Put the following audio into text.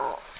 Oh.